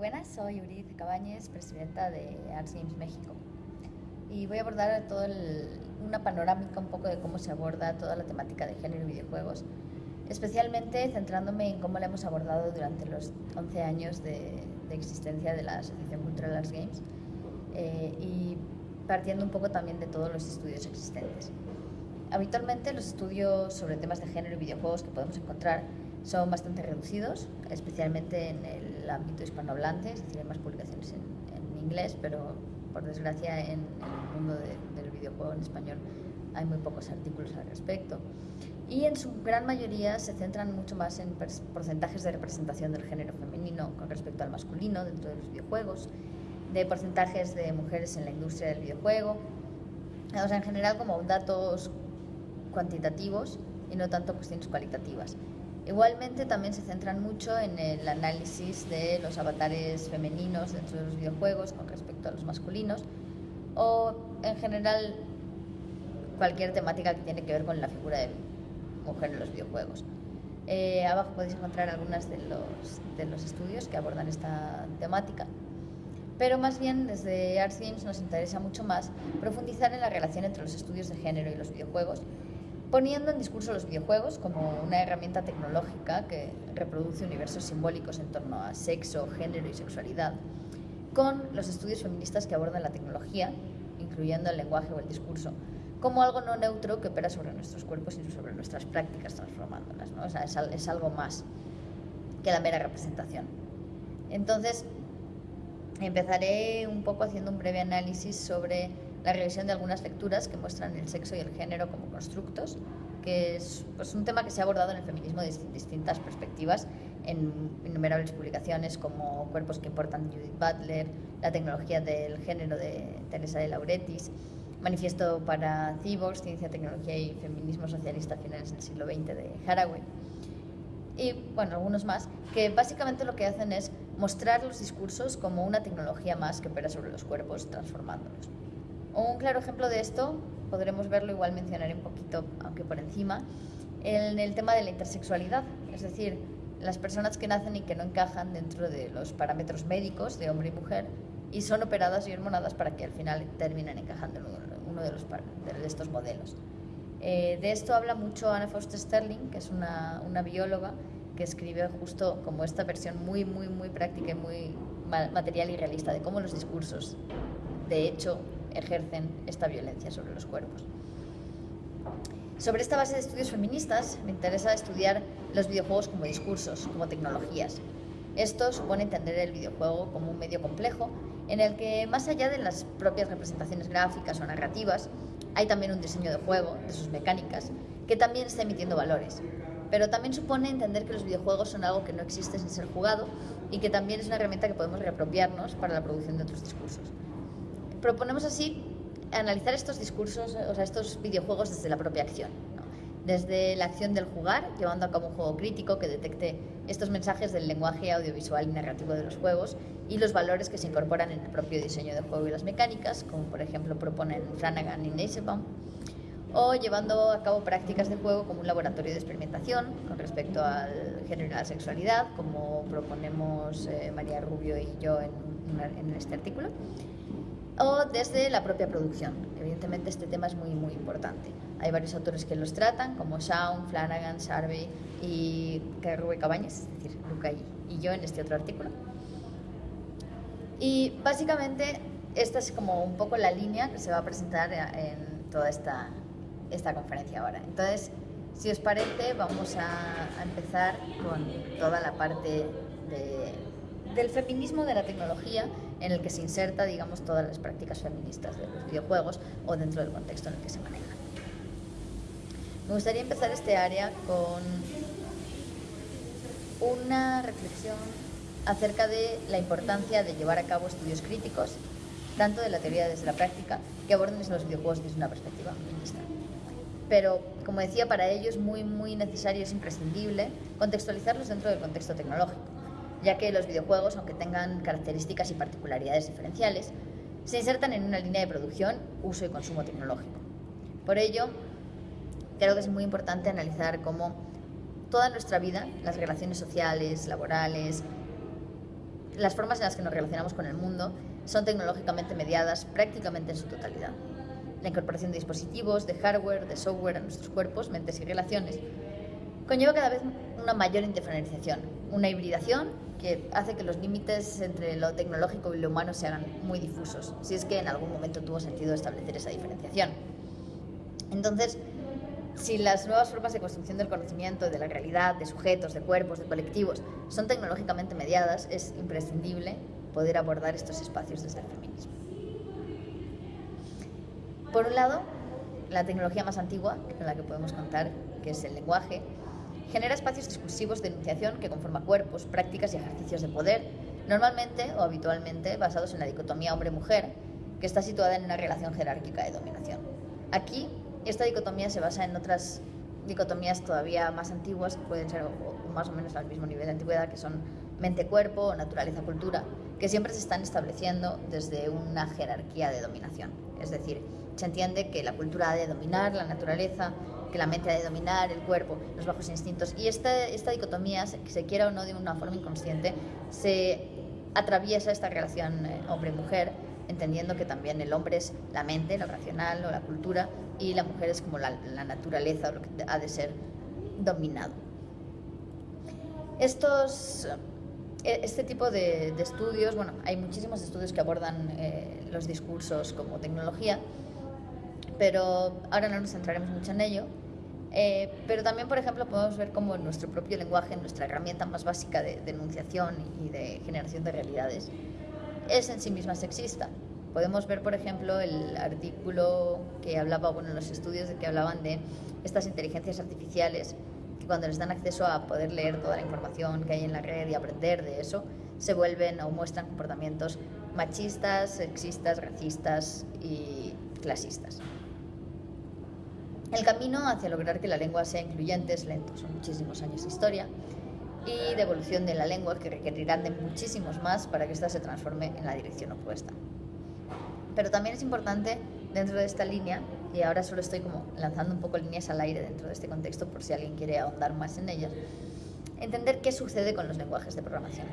buenas, soy Uriz Cabañez, presidenta de Arts Games México. Y voy a abordar todo una panorámica un poco de cómo se aborda toda la temática de género y videojuegos, especialmente centrándome en cómo la hemos abordado durante los 11 años de, existencia de la Asociación Cultural Arts Games eh, y partiendo un poco también de todos los estudios existentes. Habitualmente los estudios sobre temas de género y videojuegos que podemos encontrar son bastante reducidos, especialmente en el ámbito hispanohablante, es decir, hay más publicaciones en, inglés, pero por desgracia en, el mundo del videojuego en español hay muy pocos artículos al respecto. Y en su gran mayoría se centran mucho más en porcentajes de representación del género femenino con respecto al masculino dentro de los videojuegos, de porcentajes de mujeres en la industria del videojuego, o sea, en general como datos cuantitativos y no tanto cuestiones cualitativas. Igualmente también se centran mucho en el análisis de los avatares femeninos dentro de los videojuegos con respecto a los masculinos o en general cualquier temática que tiene que ver con la figura de mujer en los videojuegos. Eh, abajo podéis encontrar algunas de los, de los estudios que abordan esta temática. Pero más bien desde Arts Games nos interesa mucho más profundizar en la relación entre los estudios de género y los videojuegos poniendo en discurso los videojuegos como una herramienta tecnológica que reproduce universos simbólicos en torno a sexo, género y sexualidad, con los estudios feministas que abordan la tecnología, incluyendo el lenguaje o el discurso, como algo no neutro que opera sobre nuestros cuerpos y sobre nuestras prácticas transformándolas. O sea, es algo más que la mera representación. Entonces, empezaré un poco haciendo un breve análisis sobre la revisión de algunas lecturas que muestran el sexo y el género como constructos, que es pues, un tema que se ha abordado en el feminismo desde distintas perspectivas en innumerables publicaciones como Cuerpos que importan Judith Butler, La tecnología del género de Teresa de Lauretis, Manifiesto para Cyborgs, Ciencia, Tecnología y Feminismo Socialista finales del siglo XX de Haraway. Y bueno, algunos más, que básicamente lo que hacen es mostrar los discursos como una tecnología más que opera sobre los cuerpos, transformándolos. Un claro ejemplo de esto, podremos verlo igual mencionaré un poquito, aunque por encima, en el tema de la intersexualidad, es decir, las personas que nacen y que no encajan dentro de los parámetros médicos de hombre y mujer y son operadas y hormonadas para que al final terminen encajando en uno de, los, de estos modelos. Eh, de esto habla mucho Anna Foster Sterling, que es una, una bióloga que escribe justo como esta versión muy, muy, muy práctica y muy material y realista de cómo los discursos, de hecho, ejercen esta violencia sobre los cuerpos. Sobre esta base de estudios feministas me interesa estudiar los videojuegos como discursos, como tecnologías. Esto supone entender el videojuego como un medio complejo en el que, más allá de las propias representaciones gráficas o narrativas, hay también un diseño de juego, de sus mecánicas, que también está emitiendo valores. Pero también supone entender que los videojuegos son algo que no existe sin ser jugado y que también es una herramienta que podemos reapropiarnos para la producción de otros discursos. Proponemos así analizar estos discursos, o sea, estos videojuegos desde la propia acción. Desde la acción del jugar, llevando a cabo un juego crítico que detecte estos mensajes del lenguaje audiovisual y narrativo de los juegos y los valores que se incorporan en el propio diseño del juego y las mecánicas, como por ejemplo proponen Flanagan y Neisebaum, o llevando a cabo prácticas de juego como un laboratorio de experimentación con respecto al género y la sexualidad, como proponemos eh, María Rubio y yo en, en este artículo o desde la propia producción. Evidentemente este tema es muy, muy importante. Hay varios autores que los tratan, como Shaun, Flanagan, Sarvey y Rubén Cabañas, es decir, Luca y, yo en este otro artículo. Y básicamente esta es como un poco la línea que se va a presentar en toda esta, esta conferencia ahora. Entonces, si os parece, vamos a, a empezar con toda la parte de del feminismo de la tecnología en el que se inserta, digamos, todas las prácticas feministas de los videojuegos o dentro del contexto en el que se manejan. Me gustaría empezar este área con una reflexión acerca de la importancia de llevar a cabo estudios críticos, tanto de la teoría desde la práctica, que aborden los videojuegos desde una perspectiva feminista. Pero, como decía, para ello es muy, muy necesario, es imprescindible contextualizarlos dentro del contexto tecnológico ya que los videojuegos, aunque tengan características y particularidades diferenciales, se insertan en una línea de producción, uso y consumo tecnológico. Por ello, creo que es muy importante analizar cómo toda nuestra vida, las relaciones sociales, laborales, las formas en las que nos relacionamos con el mundo son tecnológicamente mediadas prácticamente en su totalidad. La incorporación de dispositivos, de hardware, de software a nuestros cuerpos, mentes y relaciones conlleva cada vez una mayor indiferenciación, una hibridación que hace que los límites entre lo tecnológico y lo humano se hagan muy difusos, si es que en algún momento tuvo sentido establecer esa diferenciación. Entonces, si las nuevas formas de construcción del conocimiento, de la realidad, de sujetos, de cuerpos, de colectivos, son tecnológicamente mediadas, es imprescindible poder abordar estos espacios desde el feminismo. Por un lado, la tecnología más antigua con la que podemos contar, que es el lenguaje, genera espacios discursivos de enunciación que conforman cuerpos, prácticas y ejercicios de poder, normalmente o habitualmente basados en la dicotomía hombre-mujer, que está situada en una relación jerárquica de dominación. Aquí, esta dicotomía se basa en otras dicotomías todavía más antiguas, que pueden ser más o menos al mismo nivel de antigüedad, que son mente-cuerpo naturaleza-cultura, que siempre se están estableciendo desde una jerarquía de dominación. Es decir, se entiende que la cultura ha de dominar la naturaleza, que la mente ha de dominar el cuerpo, los bajos instintos. Y esta, esta dicotomía, que se quiera o no de una forma inconsciente, se atraviesa esta relación eh, hombre-mujer, entendiendo que también el hombre es la mente, lo racional o la cultura, y la mujer es como la, naturaleza o lo que ha de ser dominado. Estos, eh, este tipo de, de, estudios, bueno, hay muchísimos estudios que abordan eh, los discursos como tecnología, pero ahora no nos centraremos mucho en ello. Eh, pero también, por ejemplo, podemos ver cómo nuestro propio lenguaje, nuestra herramienta más básica de, denunciación y de generación de realidades, es en sí misma sexista. Podemos ver, por ejemplo, el artículo que hablaba, bueno, los estudios de que hablaban de estas inteligencias artificiales, que cuando les dan acceso a poder leer toda la información que hay en la red y aprender de eso, se vuelven o muestran comportamientos machistas, sexistas, racistas y clasistas. El camino hacia lograr que la lengua sea incluyente es lento, son muchísimos años de historia y de evolución de la lengua que requerirán de muchísimos más para que ésta se transforme en la dirección opuesta. Pero también es importante dentro de esta línea, y ahora solo estoy como lanzando un poco líneas al aire dentro de este contexto por si alguien quiere ahondar más en ellas, entender qué sucede con los lenguajes de programación.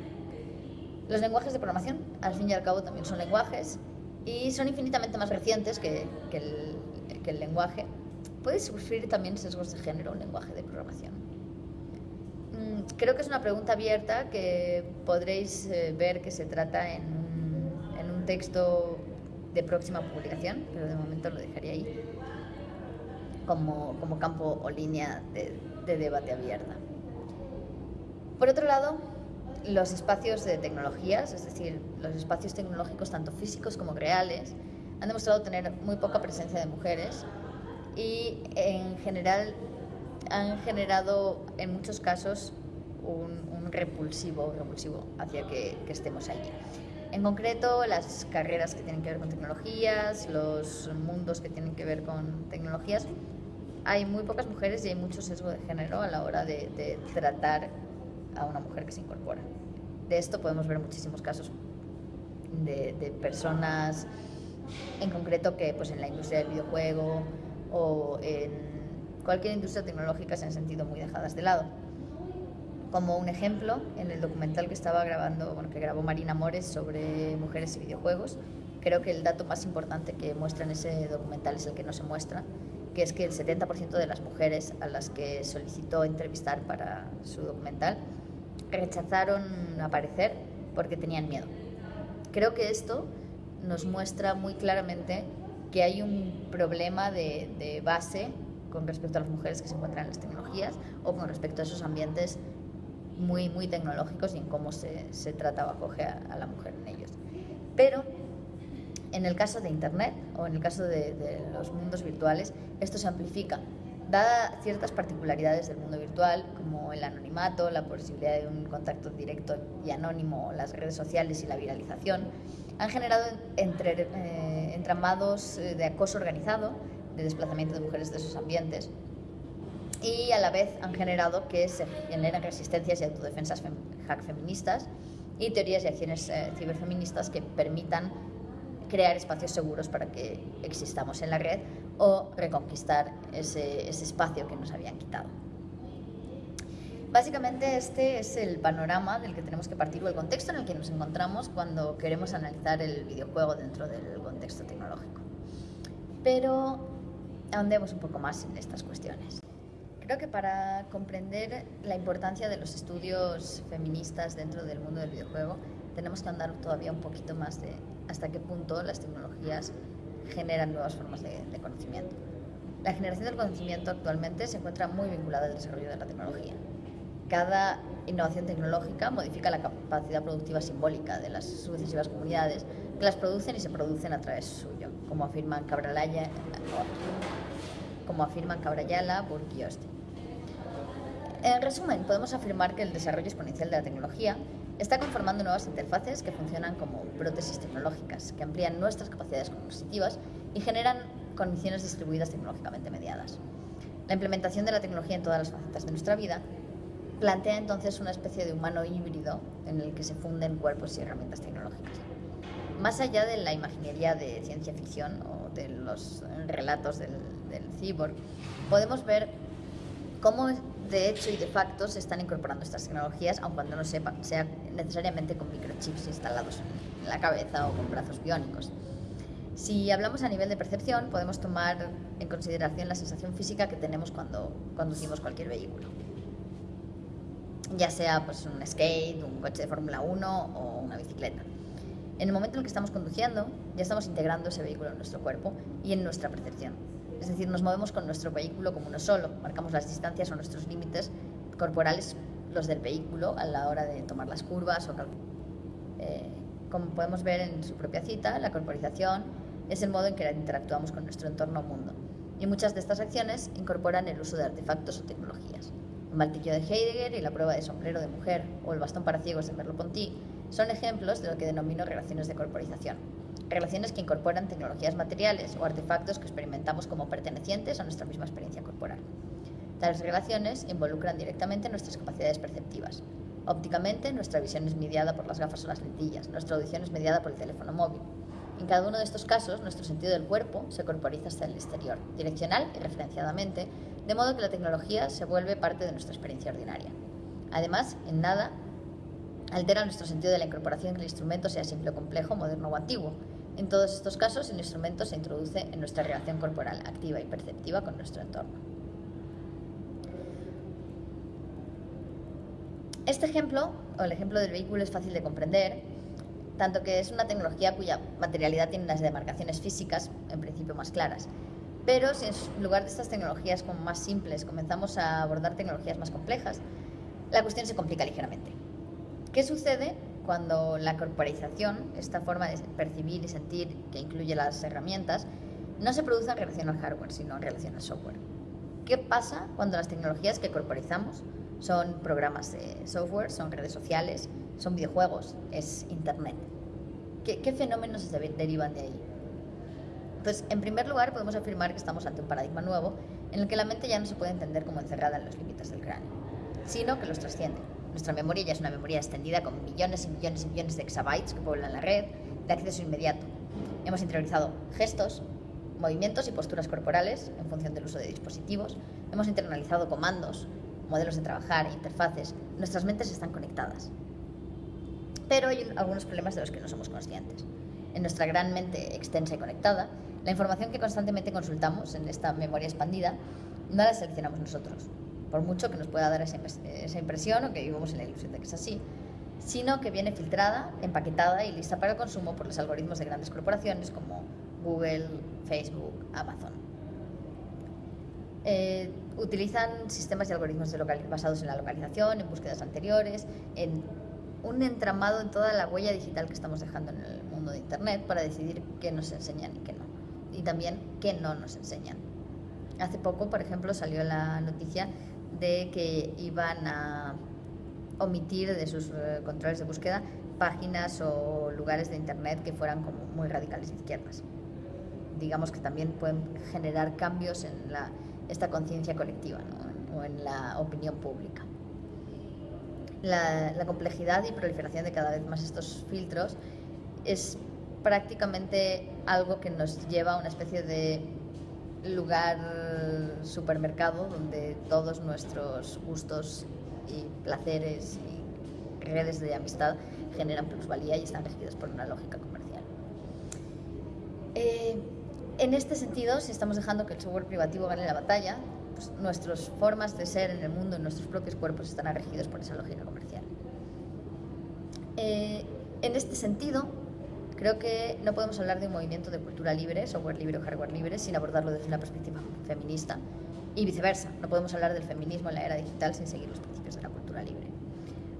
Los lenguajes de programación, al fin y al cabo, también son lenguajes y son infinitamente más recientes que, el lenguaje ¿Puede sufrir también sesgos de género un lenguaje de programación? Mm, creo que es una pregunta abierta que podréis eh, ver que se trata en un, en un texto de próxima publicación, pero de momento lo dejaría ahí como, como campo o línea de, de debate abierta. Por otro lado, los espacios de tecnologías, es decir, los espacios tecnológicos tanto físicos como reales, han demostrado tener muy poca presencia de mujeres y en general han generado en muchos casos un, repulsivo, repulsivo hacia que, estemos allí. En concreto, las carreras que tienen que ver con tecnologías, los mundos que tienen que ver con tecnologías, hay muy pocas mujeres y hay mucho sesgo de género a la hora de, tratar a una mujer que se incorpora. De esto podemos ver muchísimos casos de, de personas, en concreto que pues, en la industria del videojuego, o en cualquier industria tecnológica se han sentido muy dejadas de lado. Como un ejemplo, en el documental que estaba grabando, bueno, que grabó Marina Mores sobre mujeres y videojuegos, creo que el dato más importante que muestra en ese documental es el que no se muestra, que es que el 70% de las mujeres a las que solicitó entrevistar para su documental rechazaron aparecer porque tenían miedo. Creo que esto nos muestra muy claramente que hay un problema de, de, base con respecto a las mujeres que se encuentran en las tecnologías o con respecto a esos ambientes muy, muy tecnológicos y en cómo se, se trata o acoge a, a, la mujer en ellos. Pero en el caso de Internet o en el caso de, de los mundos virtuales, esto se amplifica. Dada ciertas particularidades del mundo virtual, como el anonimato, la posibilidad de un contacto directo y anónimo, las redes sociales y la viralización, han generado entre, eh, entramados eh, de acoso organizado, de desplazamiento de mujeres de esos ambientes, y a la vez han generado que se generen resistencias y autodefensas hack feministas y teorías y acciones eh, ciberfeministas que permitan crear espacios seguros para que existamos en la red o reconquistar ese espacio que nos habían quitado. Básicamente este es el panorama del que tenemos que partir o el contexto en el que nos encontramos cuando queremos analizar el videojuego dentro del contexto tecnológico. Pero ahondemos un poco más en estas cuestiones. Creo que para comprender la importancia de los estudios feministas dentro del mundo del videojuego, tenemos que andar todavía un poquito más de hasta qué punto las tecnologías generan nuevas formas de, de conocimiento. La generación del conocimiento actualmente se encuentra muy vinculada al desarrollo de la tecnología. Cada innovación tecnológica modifica la capacidad productiva simbólica de las sucesivas comunidades que las producen y se producen a través suyo, como afirman Cabralaya, como afirman Cabrayala, Austin. En resumen, podemos afirmar que el desarrollo exponencial de la tecnología está conformando nuevas interfaces que funcionan como prótesis tecnológicas, que amplían nuestras capacidades cognitivas y generan condiciones distribuidas tecnológicamente mediadas. La implementación de la tecnología en todas las facetas de nuestra vida plantea entonces una especie de humano híbrido en el que se funden cuerpos y herramientas tecnológicas. Más allá de la imaginería de ciencia ficción o de los relatos del, del cyborg, podemos ver cómo de hecho y de facto se están incorporando estas tecnologías, aun cuando no sepa, sea necesariamente con microchips instalados en la cabeza o con brazos biónicos. Si hablamos a nivel de percepción, podemos tomar en consideración la sensación física que tenemos cuando conducimos cualquier vehículo. Ya sea pues, un skate, un coche de Fórmula 1 o una bicicleta. En el momento en el que estamos conduciendo, ya estamos integrando ese vehículo en nuestro cuerpo y en nuestra percepción. Es decir, nos movemos con nuestro vehículo como uno solo, marcamos las distancias o nuestros límites corporales, los del vehículo, a la hora de tomar las curvas o eh, como podemos ver en su propia cita, la corporización es el modo en que interactuamos con nuestro entorno mundo. Y muchas de estas acciones incorporan el uso de artefactos o tecnologías. Martillo de Heidegger y la prueba de sombrero de mujer o el bastón para ciegos de Merleau-Ponty son ejemplos de lo que denomino relaciones de corporización relaciones que incorporan tecnologías materiales o artefactos que experimentamos como pertenecientes a nuestra misma experiencia corporal. Tales relaciones involucran directamente nuestras capacidades perceptivas. Ópticamente, nuestra visión es mediada por las gafas o las lentillas, nuestra audición es mediada por el teléfono móvil. En cada uno de estos casos, nuestro sentido del cuerpo se corporiza hasta el exterior, direccional y referenciadamente, de modo que la tecnología se vuelve parte de nuestra experiencia ordinaria. Además, en nada altera nuestro sentido de la incorporación que el instrumento sea simple o complejo, moderno o antiguo, en todos estos casos, el instrumento se introduce en nuestra relación corporal activa y perceptiva con nuestro entorno. Este ejemplo, o el ejemplo del vehículo, es fácil de comprender, tanto que es una tecnología cuya materialidad tiene unas demarcaciones físicas, en principio más claras. Pero si en lugar de estas tecnologías como más simples comenzamos a abordar tecnologías más complejas, la cuestión se complica ligeramente. ¿Qué sucede cuando la corporización, esta forma de percibir y sentir que incluye las herramientas, no se produce en relación al hardware, sino en relación al software. ¿Qué pasa cuando las tecnologías que corporizamos son programas de software, son redes sociales, son videojuegos, es Internet? ¿Qué, qué fenómenos se derivan de ahí? Pues, en primer lugar, podemos afirmar que estamos ante un paradigma nuevo en el que la mente ya no se puede entender como encerrada en los límites del cráneo, sino que los trasciende nuestra memoria ya es una memoria extendida con millones y millones y millones de exabytes que pueblan la red, de acceso inmediato. Hemos interiorizado gestos, movimientos y posturas corporales en función del uso de dispositivos. Hemos internalizado comandos, modelos de trabajar, interfaces. Nuestras mentes están conectadas. Pero hay algunos problemas de los que no somos conscientes. En nuestra gran mente extensa y conectada, la información que constantemente consultamos en esta memoria expandida no la seleccionamos nosotros, por mucho que nos pueda dar esa, impresión o que vivamos en la ilusión de que es así, sino que viene filtrada, empaquetada y lista para el consumo por los algoritmos de grandes corporaciones como Google, Facebook, Amazon. Eh, utilizan sistemas y algoritmos basados en la localización, en búsquedas anteriores, en un entramado en toda la huella digital que estamos dejando en el mundo de Internet para decidir qué nos enseñan y qué no. Y también qué no nos enseñan. Hace poco, por ejemplo, salió la noticia de que iban a omitir de sus eh, controles de búsqueda páginas o lugares de Internet que fueran como muy radicales izquierdas. Digamos que también pueden generar cambios en la, esta conciencia colectiva o en la opinión pública. La, la, complejidad y proliferación de cada vez más estos filtros es prácticamente algo que nos lleva a una especie de lugar supermercado donde todos nuestros gustos y placeres y redes de amistad generan plusvalía y están regidos por una lógica comercial. Eh, en este sentido, si estamos dejando que el software privativo gane la batalla, pues nuestras formas de ser en el mundo, nuestros propios cuerpos, están regidos por esa lógica comercial. Eh, en este sentido, creo que no podemos hablar de un movimiento de cultura libre, software libre o hardware libre, sin abordarlo desde una perspectiva feminista y viceversa. No podemos hablar del feminismo en la era digital sin seguir los principios de la cultura libre.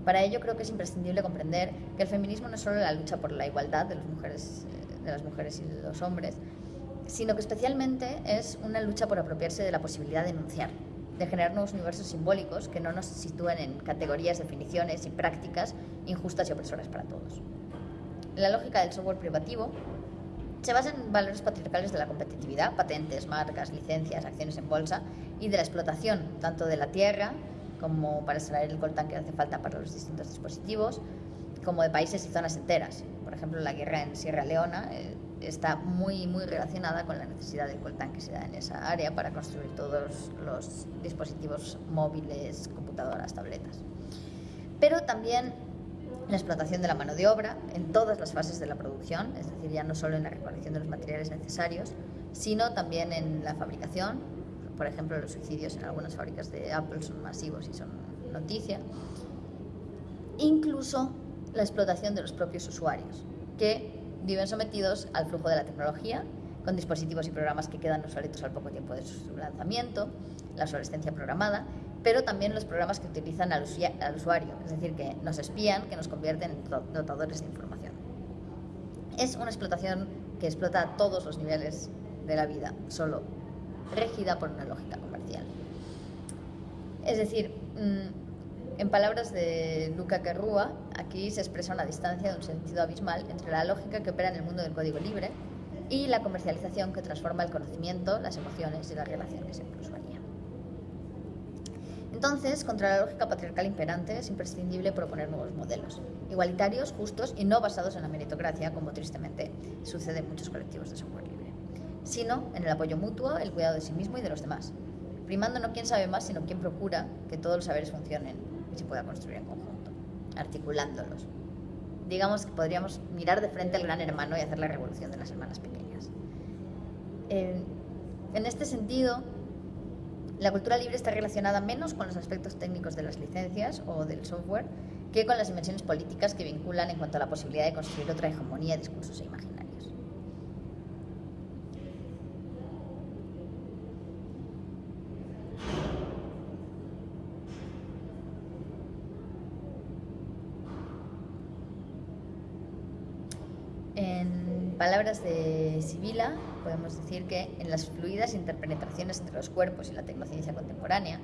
Para ello creo que es imprescindible comprender que el feminismo no es solo la lucha por la igualdad de las mujeres, eh, las mujeres y de los hombres, sino que especialmente es una lucha por apropiarse de la posibilidad de enunciar, de generar nuevos universos simbólicos que no nos sitúen en categorías, definiciones y prácticas injustas y opresoras para todos. La lógica del software privativo se basa en valores patriarcales de la competitividad, patentes, marcas, licencias, acciones en bolsa y de la explotación, tanto de la tierra como para extraer el coltán que hace falta para los distintos dispositivos, como de países y zonas enteras. Por ejemplo, la guerra en Sierra Leona eh, está muy, muy relacionada con la necesidad del coltán que se da en esa área para construir todos los dispositivos móviles, computadoras, tabletas. Pero también la explotación de la mano de obra en todas las fases de la producción, es decir, ya no solo en la recolección de los materiales necesarios, sino también en la fabricación. Por ejemplo, los suicidios en algunas fábricas de Apple son masivos y son noticia. Incluso la explotación de los propios usuarios, que viven sometidos al flujo de la tecnología, con dispositivos y programas que quedan obsoletos al poco tiempo de su lanzamiento, la obsolescencia programada, pero también los programas que utilizan al, usuario, es decir, que nos espían, que nos convierten en dotadores de información. Es una explotación que explota todos los niveles de la vida, solo regida por una lógica comercial. Es decir, mm, en palabras de Luca Carrúa, aquí se expresa una distancia de un sentido abismal entre la lógica que opera en el mundo del código libre y la comercialización que transforma el conocimiento, las emociones y las relaciones entre usuarios. Entonces, contra la lógica patriarcal imperante es imprescindible proponer nuevos modelos, igualitarios, justos y no basados en la meritocracia, como tristemente sucede en muchos colectivos de software libre, sino en el apoyo mutuo, el cuidado de sí mismo y de los demás, primando no quién sabe más, sino quién procura que todos los saberes funcionen y se pueda construir en conjunto, articulándolos. Digamos que podríamos mirar de frente al gran hermano y hacer la revolución de las hermanas pequeñas. en este sentido, la cultura libre está relacionada menos con los aspectos técnicos de las licencias o del software que con las dimensiones políticas que vinculan en cuanto a la posibilidad de construir otra hegemonía de discursos e imaginarios. En palabras de Sibila, podemos decir que en las fluidas interpenetraciones entre los cuerpos y la tecnociencia contemporánea,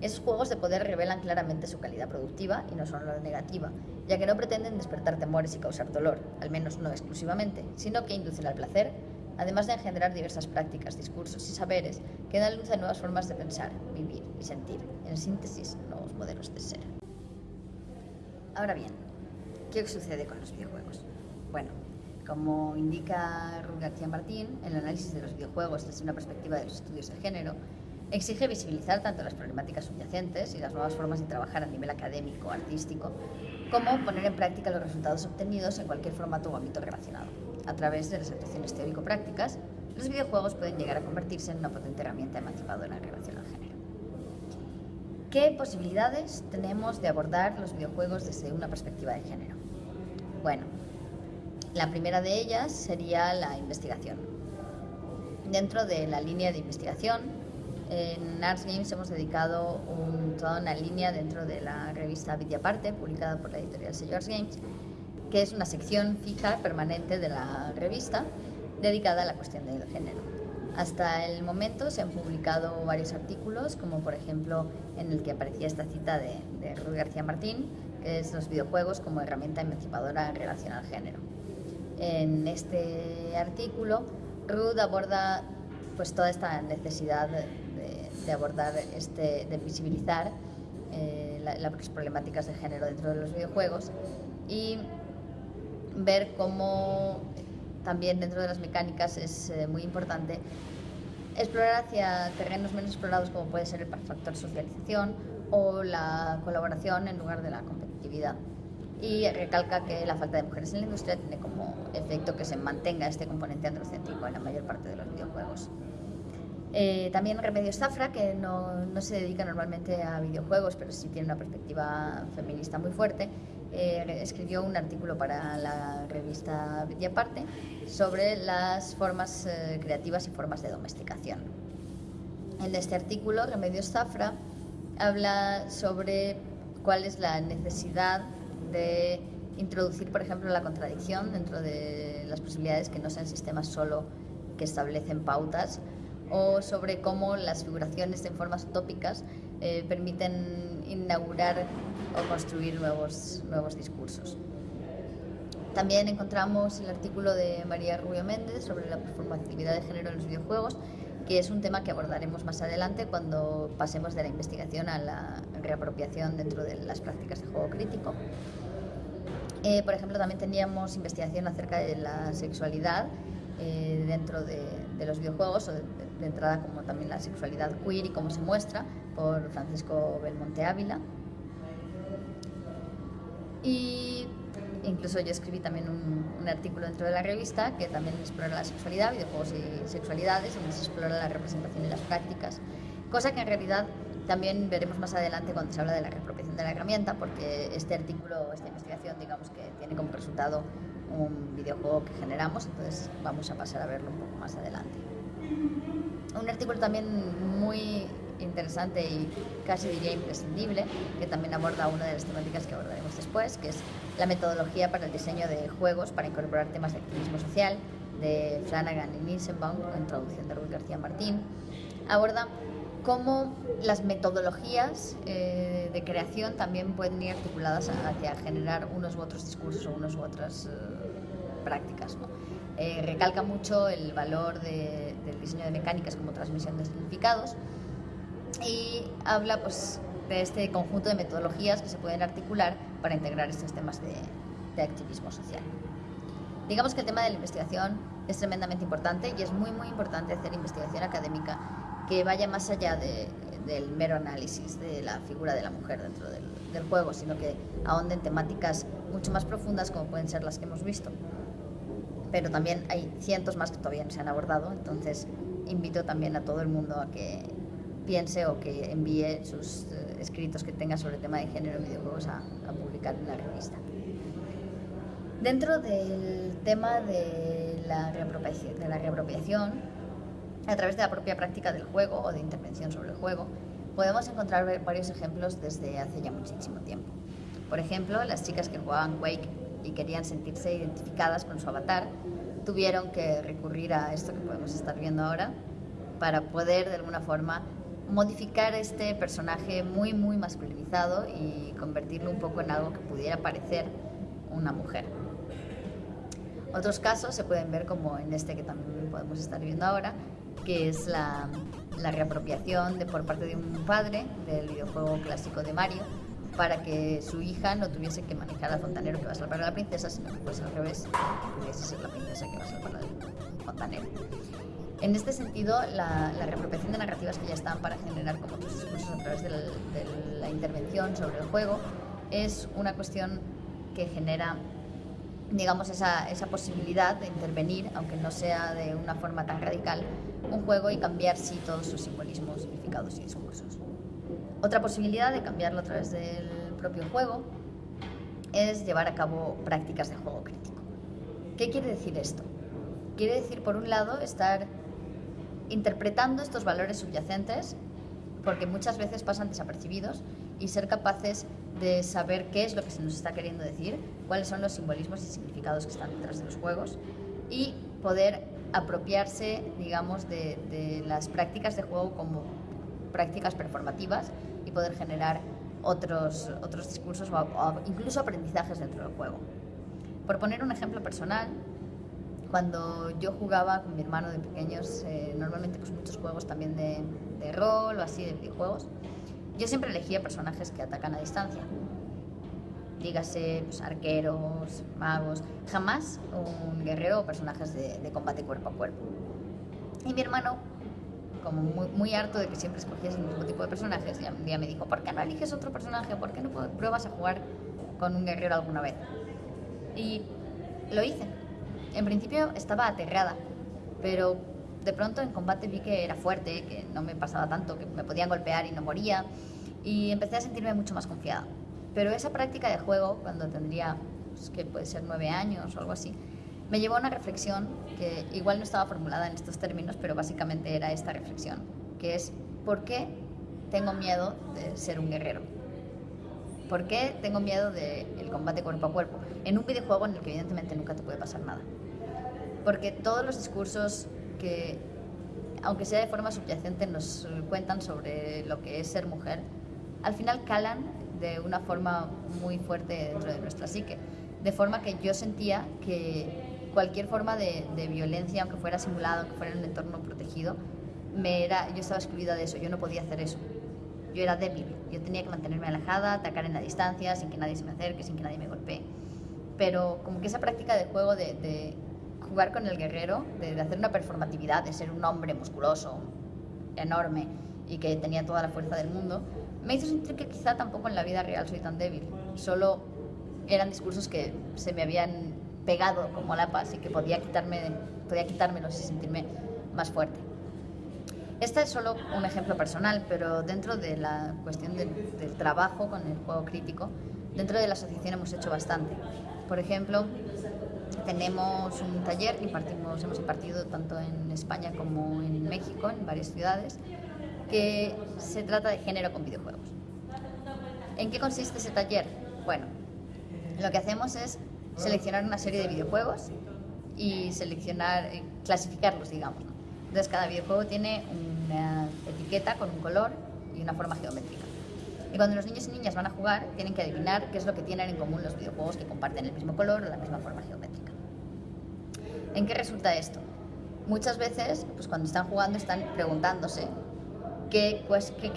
esos juegos de poder revelan claramente su calidad productiva y no solo negativa, ya que no pretenden despertar temores y causar dolor, al menos no exclusivamente, sino que inducen al placer, además de engendrar diversas prácticas, discursos y saberes que dan luz a nuevas formas de pensar, vivir y sentir, en síntesis, nuevos modelos de ser. Ahora bien, ¿qué sucede con los videojuegos? Bueno, como indica Ruth García Martín, el análisis de los videojuegos desde una perspectiva de los estudios de género exige visibilizar tanto las problemáticas subyacentes y las nuevas formas de trabajar a nivel académico, artístico, como poner en práctica los resultados obtenidos en cualquier formato o ámbito relacionado. A través de las actuaciones teórico-prácticas, los videojuegos pueden llegar a convertirse en una potente herramienta emancipadora en relación al género. ¿Qué posibilidades tenemos de abordar los videojuegos desde una perspectiva de género? Bueno, la primera de ellas sería la investigación. Dentro de la línea de investigación, en Arts Games hemos dedicado toda una línea dentro de la revista Parte, publicada por la editorial Sello Arts Games, que es una sección fija, permanente de la revista, dedicada a la cuestión del género. Hasta el momento se han publicado varios artículos, como por ejemplo en el que aparecía esta cita de, de García Martín, que es los videojuegos como herramienta emancipadora en relación al género en este artículo, Ruth aborda pues toda esta necesidad de, abordar, este, de visibilizar eh, las problemáticas de género dentro de los videojuegos y ver cómo también dentro de las mecánicas es eh, muy importante explorar hacia terrenos menos explorados como puede ser el factor socialización o la colaboración en lugar de la competitividad. Y recalca que la falta de mujeres en la industria tiene como efecto que se mantenga este componente androcéntrico en la mayor parte de los videojuegos. Eh, también Remedios Zafra, que no, no, se dedica normalmente a videojuegos, pero sí tiene una perspectiva feminista muy fuerte, eh, escribió un artículo para la revista Aparte sobre las formas eh, creativas y formas de domesticación. En este artículo, Remedios Zafra habla sobre cuál es la necesidad de introducir, por ejemplo, la contradicción dentro de las posibilidades que no sean sistemas solo que establecen pautas, o sobre cómo las figuraciones en formas utópicas eh, permiten inaugurar o construir nuevos, nuevos discursos. También encontramos el artículo de María Rubio Méndez sobre la performatividad de género en los videojuegos, que es un tema que abordaremos más adelante cuando pasemos de la investigación a la reapropiación dentro de las prácticas de juego crítico. Eh, por ejemplo, también teníamos investigación acerca de la sexualidad eh, dentro de, los videojuegos, o de, entrada como también la sexualidad queer y cómo se muestra, por Francisco Belmonte Ávila. Y incluso yo escribí también un, artículo dentro de la revista que también explora la sexualidad, videojuegos y sexualidades, y se explora la representación y las prácticas, cosa que en realidad también veremos más adelante cuando se habla de la reapropiación de la herramienta, porque este artículo, esta investigación, digamos que tiene como resultado un videojuego que generamos, entonces vamos a pasar a verlo un poco más adelante. Un artículo también muy interesante y casi diría imprescindible, que también aborda una de las temáticas que abordaremos después, que es la metodología para el diseño de juegos para incorporar temas de activismo social, de Flanagan y Nissenbaum, en traducción de Ruth García Martín. Aborda cómo las metodologías eh, de creación también pueden ir articuladas hacia generar unos u otros discursos o unas u otras eh, prácticas. Eh, recalca mucho el valor del diseño de mecánicas como transmisión de significados y habla pues, de este conjunto de metodologías que se pueden articular para integrar estos temas de, activismo social. Digamos que el tema de la investigación es tremendamente importante y es muy muy importante hacer investigación académica que vaya más allá del mero análisis de la figura de la mujer dentro del, del, juego, sino que ahonde en temáticas mucho más profundas como pueden ser las que hemos visto. Pero también hay cientos más que todavía no se han abordado, entonces invito también a todo el mundo a que piense o que envíe sus eh, escritos que tenga sobre el tema de género en videojuegos a, publicar en la revista. Dentro del tema de la, de la reapropiación, a través de la propia práctica del juego o de intervención sobre el juego, podemos encontrar varios ejemplos desde hace ya muchísimo tiempo. Por ejemplo, las chicas que jugaban Quake y querían sentirse identificadas con su avatar, tuvieron que recurrir a esto que podemos estar viendo ahora para poder de alguna forma modificar este personaje muy, muy masculinizado y convertirlo un poco en algo que pudiera parecer una mujer. Otros casos se pueden ver como en este que también podemos estar viendo ahora, que es la, la reapropiación de, por parte de un padre del videojuego clásico de Mario para que su hija no tuviese que manejar al fontanero que va a salvar a la princesa, sino que fuese al revés, pudiese ser la princesa que va a salvar al fontanero. En este sentido, la, reapropiación de narrativas que ya están para generar como otros discursos a través de la, intervención sobre el juego es una cuestión que genera digamos, esa, esa, posibilidad de intervenir, aunque no sea de una forma tan radical, un juego y cambiar sí todos sus simbolismos, significados y discursos. Otra posibilidad de cambiarlo a través del propio juego es llevar a cabo prácticas de juego crítico. ¿Qué quiere decir esto? Quiere decir, por un lado, estar interpretando estos valores subyacentes, porque muchas veces pasan desapercibidos, y ser capaces de saber qué es lo que se nos está queriendo decir, cuáles son los simbolismos y significados que están detrás de los juegos, y poder apropiarse, digamos, de, las prácticas de juego como prácticas performativas y poder generar otros, otros discursos o incluso aprendizajes dentro del juego. Por poner un ejemplo personal, cuando yo jugaba con mi hermano de pequeños, eh, normalmente pues muchos juegos también de, de, rol o así, de videojuegos, yo siempre elegía personajes que atacan a distancia. Dígase pues, arqueros, magos, jamás un guerrero o personajes de, de combate cuerpo a cuerpo. Y mi hermano como muy, muy harto de que siempre escogías el mismo tipo de personajes, y un día me dijo, ¿por qué no eliges otro personaje? ¿Por qué no pruebas a jugar con un guerrero alguna vez? Y lo hice. En principio estaba aterrada, pero de pronto en combate vi que era fuerte, que no me pasaba tanto, que me podían golpear y no moría, y empecé a sentirme mucho más confiada. Pero esa práctica de juego, cuando tendría, pues, que puede ser nueve años o algo así, me llevó a una reflexión que igual no estaba formulada en estos términos, pero básicamente era esta reflexión, que es, ¿por qué tengo miedo de ser un guerrero? ¿Por qué tengo miedo del combate cuerpo a cuerpo? En un videojuego en el que evidentemente nunca te puede pasar nada. Porque todos los discursos que, aunque sea de forma subyacente, nos cuentan sobre lo que es ser mujer, al final calan de una forma muy fuerte dentro de nuestra psique. De forma que yo sentía que cualquier forma de, violencia, aunque fuera simulada, aunque fuera en un entorno protegido, me era, yo estaba excluida de eso, yo no podía hacer eso. Yo era débil, yo tenía que mantenerme alejada, atacar en la distancia, sin que nadie se me acerque, sin que nadie me golpee. Pero como que esa práctica de juego de, jugar con el guerrero, de, hacer una performatividad, de ser un hombre musculoso, enorme y que tenía toda la fuerza del mundo, me hizo sentir que quizá tampoco en la vida real soy tan débil. Solo eran discursos que se me habían pegado como la paz y que podía, quitarme, quitármelos y sentirme más fuerte. Este es solo un ejemplo personal, pero dentro de la cuestión del, trabajo con el juego crítico, dentro de la asociación hemos hecho bastante. Por ejemplo, tenemos un taller que impartimos, hemos impartido tanto en España como en México, en varias ciudades, que se trata de género con videojuegos. ¿En qué consiste ese taller? Bueno, lo que hacemos es seleccionar una serie de videojuegos y seleccionar, eh, clasificarlos, digamos. Entonces cada videojuego tiene una etiqueta con un color y una forma geométrica. Y cuando los niños y niñas van a jugar, tienen que adivinar qué es lo que tienen en común los videojuegos que comparten el mismo color o la misma forma geométrica. ¿En qué resulta esto? Muchas veces, pues cuando están jugando, están preguntándose qué,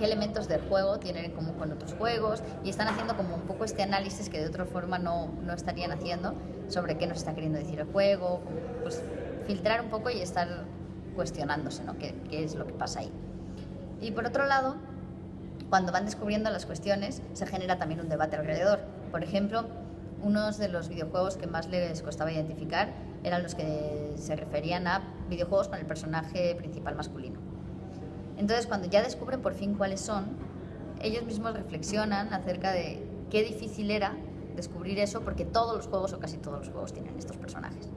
elementos del juego tienen en común con otros juegos y están haciendo como un poco este análisis que de otra forma no, no estarían haciendo sobre qué nos está queriendo decir el juego, pues filtrar un poco y estar cuestionándose ¿no? qué es lo que pasa ahí. Y por otro lado, cuando van descubriendo las cuestiones, se genera también un debate alrededor. Por ejemplo, unos de los videojuegos que más les costaba identificar eran los que se referían a videojuegos con el personaje principal masculino. Entonces, cuando ya descubren por fin cuáles son, ellos mismos reflexionan acerca de qué difícil era descubrir eso, porque todos los juegos o casi todos los juegos tienen estos personajes.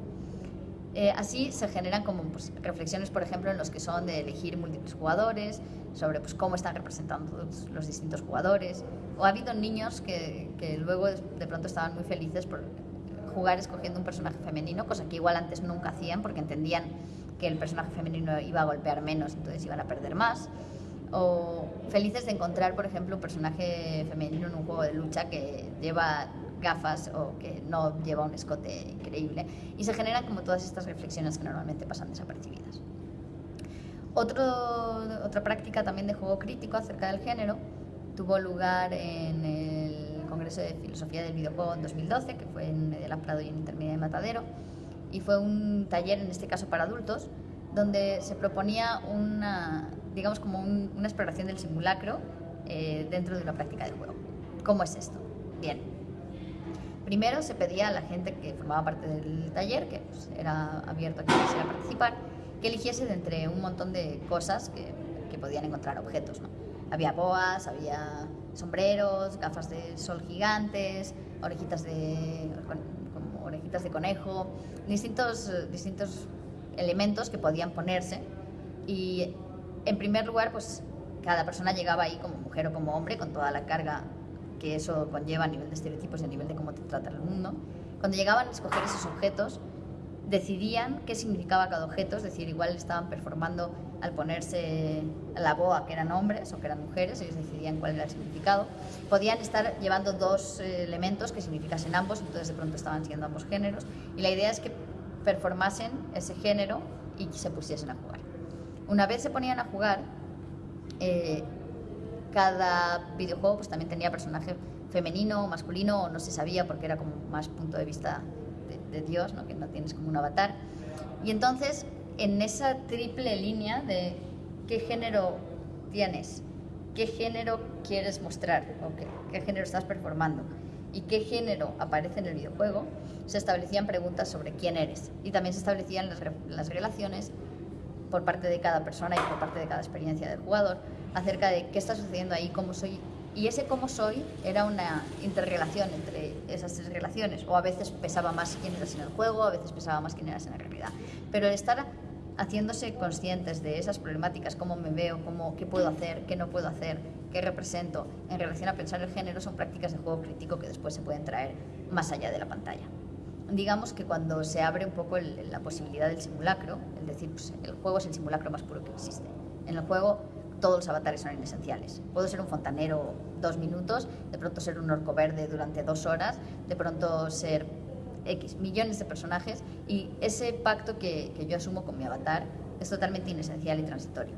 Eh, así se generan como pues, reflexiones, por ejemplo, en los que son de elegir múltiples jugadores, sobre pues, cómo están representando los, distintos jugadores. O ha habido niños que, que, luego de pronto estaban muy felices por jugar escogiendo un personaje femenino, cosa que igual antes nunca hacían porque entendían que el personaje femenino iba a golpear menos, entonces iban a perder más. O felices de encontrar, por ejemplo, un personaje femenino en un juego de lucha que lleva gafas o que no lleva un escote increíble. Y se generan como todas estas reflexiones que normalmente pasan desapercibidas. Otro, otra práctica también de juego crítico acerca del género tuvo lugar en el Congreso de Filosofía del Videojuego en 2012, que fue en Media Prado y en Intermedia de Matadero y fue un taller, en este caso para adultos, donde se proponía una, digamos, como una exploración del simulacro eh, dentro de una práctica del juego. ¿Cómo es esto? Bien. Primero se pedía a la gente que formaba parte del taller, que pues, era abierto a quien quisiera participar, que eligiese de entre un montón de cosas que, podían encontrar objetos. Había boas, había sombreros, gafas de sol gigantes, orejitas de, orejitas de conejo, distintos, distintos elementos que podían ponerse. Y en primer lugar, pues cada persona llegaba ahí como mujer o como hombre, con toda la carga que eso conlleva a nivel de estereotipos y a nivel de cómo te trata el mundo. Cuando llegaban a escoger esos objetos, decidían qué significaba cada objeto, es decir, igual estaban performando al ponerse la boa que eran hombres o que eran mujeres, ellos decidían cuál era el significado. Podían estar llevando dos eh, elementos que significasen ambos, entonces de pronto estaban siendo ambos géneros, y la idea es que performasen ese género y se pusiesen a jugar. Una vez se ponían a jugar, eh, cada videojuego pues, también tenía personaje femenino o masculino, o no se sabía porque era como más punto de vista de, Dios, que no tienes como un avatar. Y entonces, en esa triple línea de qué género tienes, qué género quieres mostrar o qué, género estás performando y qué género aparece en el videojuego, se establecían preguntas sobre quién eres y también se establecían las relaciones por parte de cada persona y por parte de cada experiencia del jugador acerca de qué está sucediendo ahí, cómo soy. Y ese cómo soy era una interrelación entre esas tres relaciones. O a veces pesaba más quién eras en el juego, a veces pesaba más quién eras en la realidad. Pero el estar haciéndose conscientes de esas problemáticas, cómo me veo, cómo, qué puedo hacer, qué no puedo hacer, qué represento, en relación a pensar el género, son prácticas de juego crítico que después se pueden traer más allá de la pantalla digamos que cuando se abre un poco la posibilidad del simulacro, es decir, pues, el juego es el simulacro más puro que existe. En el juego todos los avatares son inesenciales. Puedo ser un fontanero dos minutos, de pronto ser un orco verde durante dos horas, de pronto ser X, millones de personajes y ese pacto que, que yo asumo con mi avatar es totalmente inesencial y transitorio.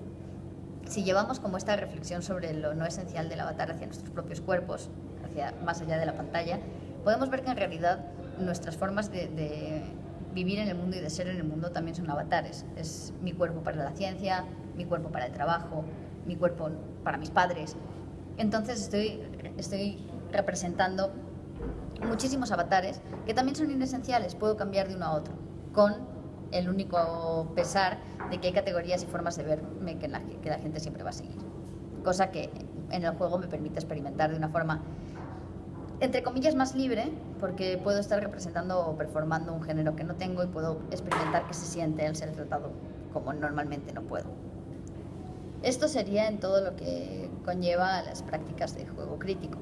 Si llevamos como esta reflexión sobre lo no esencial del avatar hacia nuestros propios cuerpos, hacia más allá de la pantalla, podemos ver que en realidad nuestras formas de, vivir en el mundo y de ser en el mundo también son avatares. Es mi cuerpo para la ciencia, mi cuerpo para el trabajo, mi cuerpo para mis padres. Entonces estoy, estoy representando muchísimos avatares que también son inesenciales, puedo cambiar de uno a otro, con el único pesar de que hay categorías y formas de verme que la, que la gente siempre va a seguir. Cosa que en el juego me permite experimentar de una forma entre comillas, más libre, porque puedo estar representando o performando un género que no tengo y puedo experimentar qué se siente al ser tratado como normalmente no puedo. Esto sería en todo lo que conlleva las prácticas de juego crítico.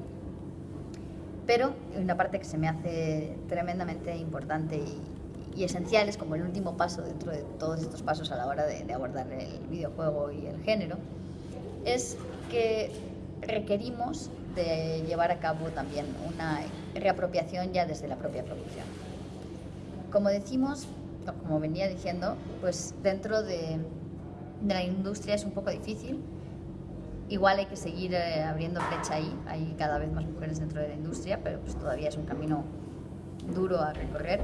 Pero una parte que se me hace tremendamente importante y, esencial es como el último paso dentro de todos estos pasos a la hora de abordar el videojuego y el género, es que requerimos de llevar a cabo también una reapropiación ya desde la propia producción. Como decimos, como venía diciendo, pues dentro de, la industria es un poco difícil. Igual hay que seguir eh, abriendo brecha ahí, hay cada vez más mujeres dentro de la industria, pero pues todavía es un camino duro a recorrer.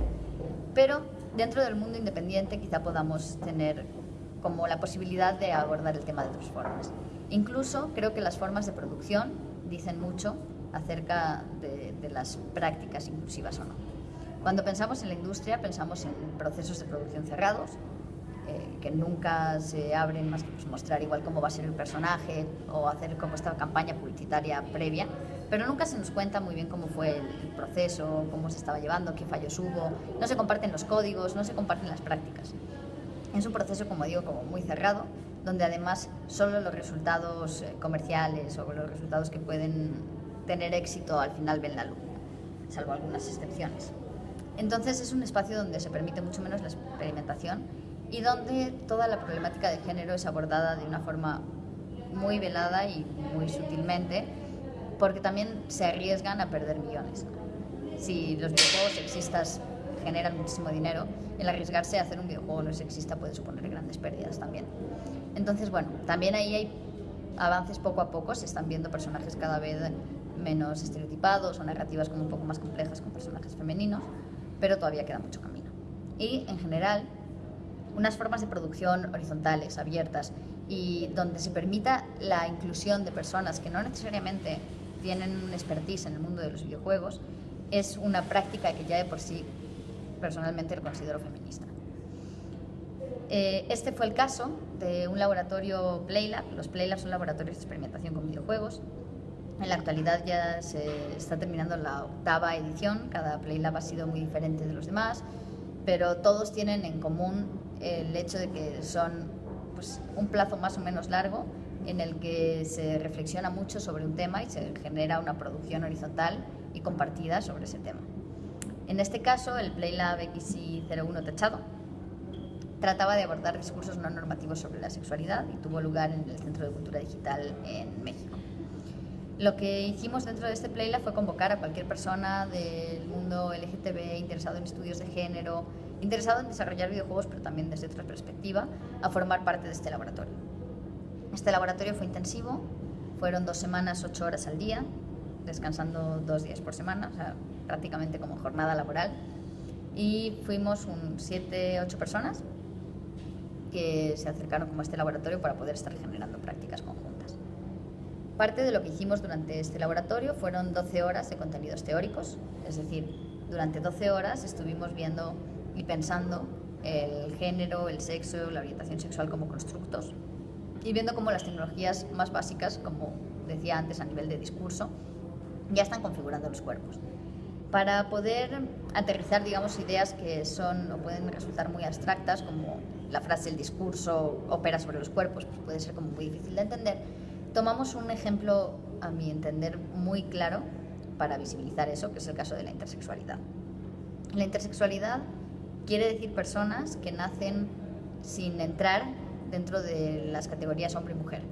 Pero dentro del mundo independiente quizá podamos tener como la posibilidad de abordar el tema de otras formas. Incluso creo que las formas de producción dicen mucho acerca de, las prácticas inclusivas o no. Cuando pensamos en la industria, pensamos en procesos de producción cerrados, eh, que nunca se abren más que pues, mostrar igual cómo va a ser el personaje o hacer como esta campaña publicitaria previa, pero nunca se nos cuenta muy bien cómo fue el, el proceso, cómo se estaba llevando, qué fallos hubo, no se comparten los códigos, no se comparten las prácticas. Es un proceso, como digo, como muy cerrado, donde además solo los resultados eh, comerciales o los resultados que pueden tener éxito al final ven la luz, salvo algunas excepciones. Entonces es un espacio donde se permite mucho menos la experimentación y donde toda la problemática de género es abordada de una forma muy velada y muy sutilmente, porque también se arriesgan a perder millones. Si los videojuegos sexistas generan muchísimo dinero, el arriesgarse a hacer un videojuego no sexista puede suponer grandes pérdidas también. Entonces, bueno, también ahí hay avances poco a poco, se están viendo personajes cada vez menos estereotipados o narrativas como un poco más complejas con personajes femeninos, pero todavía queda mucho camino. Y en general, unas formas de producción horizontales, abiertas y donde se permita la inclusión de personas que no necesariamente tienen un expertise en el mundo de los videojuegos, es una práctica que ya de por sí personalmente lo considero feminista. Eh, este fue el caso de un laboratorio Playlab. Los Playlab son laboratorios de experimentación con videojuegos. En la actualidad ya se está terminando la octava edición. Cada Playlab ha sido muy diferente de los demás, pero todos tienen en común el hecho de que son pues, un plazo más o menos largo en el que se reflexiona mucho sobre un tema y se genera una producción horizontal y compartida sobre ese tema. En este caso, el PlayLab XI01 Techado trataba de abordar discursos no normativos sobre la sexualidad y tuvo lugar en el Centro de Cultura Digital en México. Lo que hicimos dentro de este PlayLab fue convocar a cualquier persona del mundo LGTB interesado en estudios de género, interesado en desarrollar videojuegos, pero también desde otra perspectiva, a formar parte de este laboratorio. Este laboratorio fue intensivo, fueron dos semanas, ocho horas al día, descansando dos días por semana, o sea, prácticamente como jornada laboral. Y fuimos un siete, ocho personas que se acercaron como a este laboratorio para poder estar generando prácticas conjuntas. Parte de lo que hicimos durante este laboratorio fueron 12 horas de contenidos teóricos, es decir, durante 12 horas estuvimos viendo y pensando el género, el sexo, la orientación sexual como constructos y viendo cómo las tecnologías más básicas, como decía antes a nivel de discurso, ya están configurando los cuerpos. Para poder aterrizar, digamos, ideas que son o pueden resultar muy abstractas, como la frase el discurso opera sobre los cuerpos, pues puede ser como muy difícil de entender, tomamos un ejemplo, a mi entender, muy claro para visibilizar eso, que es el caso de la intersexualidad. La intersexualidad quiere decir personas que nacen sin entrar dentro de las categorías hombre y mujer,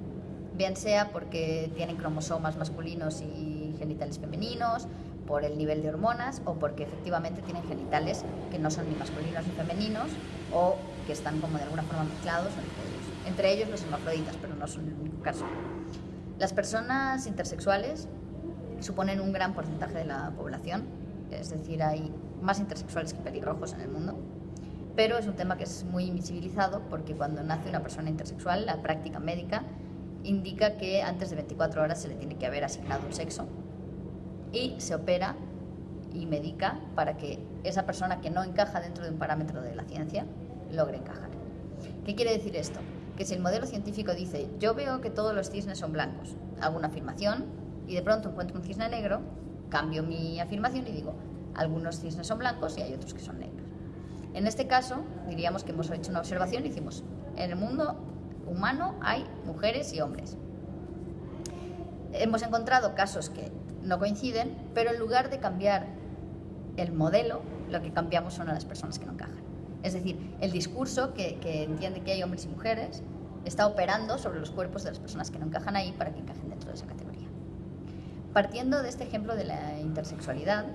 bien sea porque tienen cromosomas masculinos y genitales femeninos, por el nivel de hormonas o porque efectivamente tienen genitales que no son ni masculinos ni femeninos o que están como de alguna forma mezclados entre ellos. Los hermafroditas, pero no son el único caso. Las personas intersexuales suponen un gran porcentaje de la población, es decir, hay más intersexuales que pelirrojos en el mundo, pero es un tema que es muy invisibilizado porque cuando nace una persona intersexual, la práctica médica indica que antes de 24 horas se le tiene que haber asignado un sexo y se opera y medica para que esa persona que no encaja dentro de un parámetro de la ciencia logre encajar. ¿Qué quiere decir esto? Que si el modelo científico dice, yo veo que todos los cisnes son blancos, hago una afirmación y de pronto encuentro un cisne negro, cambio mi afirmación y digo, algunos cisnes son blancos y hay otros que son negros. En este caso, diríamos que hemos hecho una observación y decimos, en el mundo humano hay mujeres y hombres. Hemos encontrado casos que no coinciden, pero en lugar de cambiar el modelo, lo que cambiamos son las personas que no encajan. Es decir, el discurso que, entiende que hay hombres y mujeres está operando sobre los cuerpos de las personas que no encajan ahí para que encajen dentro de esa categoría. Partiendo de este ejemplo de la intersexualidad,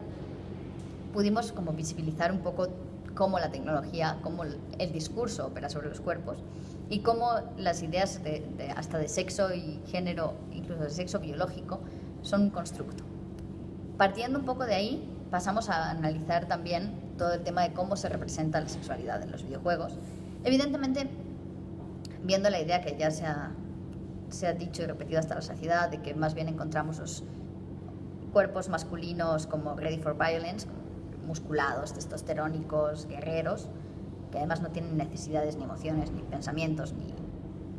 pudimos como visibilizar un poco cómo la tecnología, cómo el discurso opera sobre los cuerpos y cómo las ideas de, hasta de sexo y género, incluso de sexo biológico, son un constructo. Partiendo un poco de ahí, pasamos a analizar también todo el tema de cómo se representa la sexualidad en los videojuegos. Evidentemente, viendo la idea que ya se ha, se ha dicho y repetido hasta la saciedad, de que más bien encontramos los cuerpos masculinos como ready for violence, musculados, testosterónicos, guerreros, que además no tienen necesidades ni emociones, ni pensamientos, ni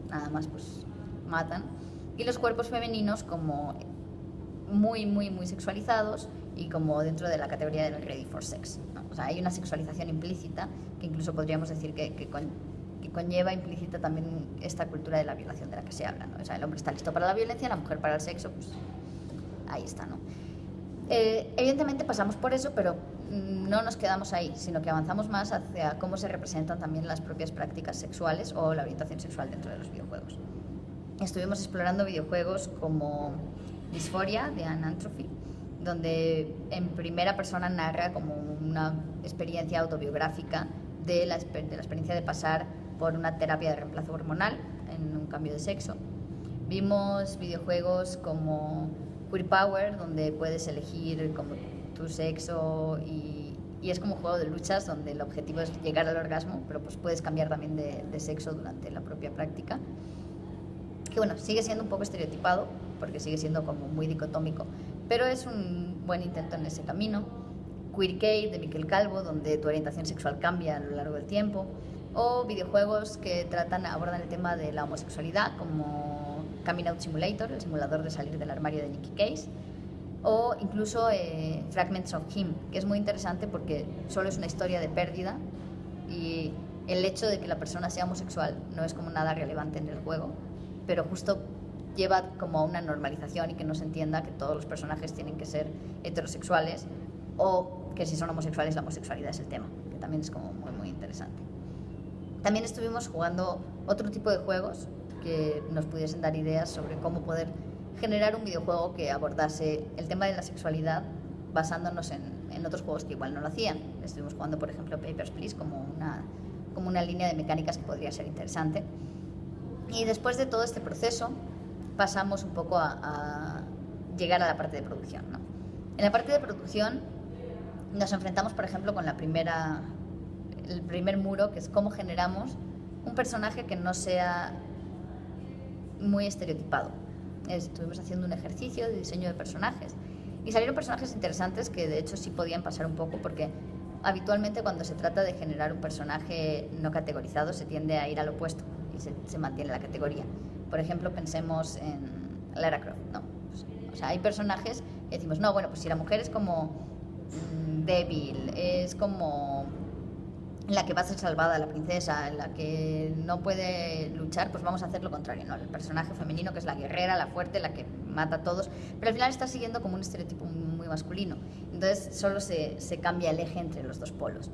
nada más, pues matan. Y los cuerpos femeninos como muy, muy, muy sexualizados y como dentro de la categoría del ready for sex. Sea, hay una sexualización implícita que incluso podríamos decir que, que, conlleva implícita también esta cultura de la violación de la que se habla. ¿no? O sea, el hombre está listo para la violencia, la mujer para el sexo, pues ahí está, ¿no? Eh, evidentemente pasamos por eso, pero no nos quedamos ahí, sino que avanzamos más hacia cómo se representan también las propias prácticas sexuales o la orientación sexual dentro de los videojuegos. Estuvimos explorando videojuegos como Dysphoria de Anantrophy, donde en primera persona narra como una experiencia autobiográfica de la, de la experiencia de pasar por una terapia de reemplazo hormonal en un cambio de sexo. Vimos videojuegos como Queer Power, donde puedes elegir como tu sexo y, y, es como un juego de luchas donde el objetivo es llegar al orgasmo, pero pues puedes cambiar también de, de sexo durante la propia práctica. Que bueno, sigue siendo un poco estereotipado, porque sigue siendo como muy dicotómico, pero es un buen intento en ese camino. Queer Cave de Miquel Calvo, donde tu orientación sexual cambia a lo largo del tiempo, o videojuegos que tratan, abordan el tema de la homosexualidad, como Coming Out Simulator, el simulador de salir del armario de Nicky Case, o incluso eh, Fragments of Him, que es muy interesante porque solo es una historia de pérdida. Y el hecho de que la persona sea homosexual no es como nada relevante en el juego, pero justo lleva como a una normalización y que no se entienda que todos los personajes tienen que ser heterosexuales o que si son homosexuales la homosexualidad es el tema, que también es como muy, muy interesante. También estuvimos jugando otro tipo de juegos que nos pudiesen dar ideas sobre cómo poder generar un videojuego que abordase el tema de la sexualidad basándonos en, en otros juegos que igual no lo hacían. Estuvimos jugando, por ejemplo, Papers, Please como una, como una línea de mecánicas que podría ser interesante. Y después de todo este proceso, pasamos un poco a, llegar a la parte de producción. En la parte de producción nos enfrentamos, por ejemplo, con la primera, el primer muro, que es cómo generamos un personaje que no sea muy estereotipado. Estuvimos haciendo un ejercicio de diseño de personajes y salieron personajes interesantes que de hecho sí podían pasar un poco porque habitualmente cuando se trata de generar un personaje no categorizado se tiende a ir al opuesto y se, mantiene la categoría. Por ejemplo, pensemos en Lara Croft, ¿no? o sea, hay personajes que decimos, no, bueno, pues si la mujer es como mm, débil, es como la que va a ser salvada, la princesa, la que no puede luchar, pues vamos a hacer lo contrario, ¿no? El personaje femenino que es la guerrera, la fuerte, la que mata a todos, pero al final está siguiendo como un estereotipo muy masculino. Entonces solo se, se cambia el eje entre los dos polos.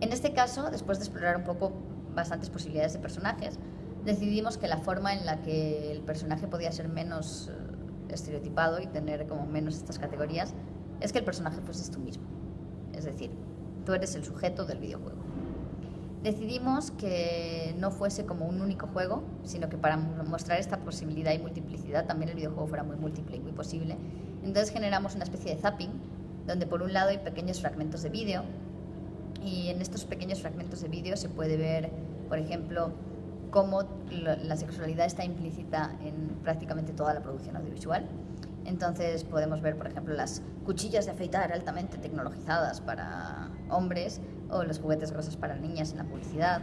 En este caso, después de explorar un poco bastantes posibilidades de personajes, decidimos que la forma en la que el personaje podía ser menos eh, estereotipado y tener como menos estas categorías es que el personaje fuese tú mismo. Es decir, tú eres el sujeto del videojuego. Decidimos que no fuese como un único juego, sino que para mostrar esta posibilidad y multiplicidad también el videojuego fuera muy múltiple y muy posible. Entonces generamos una especie de zapping, donde por un lado hay pequeños fragmentos de vídeo, y en estos pequeños fragmentos de vídeo se puede ver, por ejemplo, cómo la sexualidad está implícita en prácticamente toda la producción audiovisual. Entonces podemos ver, por ejemplo, las cuchillas de afeitar altamente tecnologizadas para hombres o los juguetes grosos para niñas en la publicidad.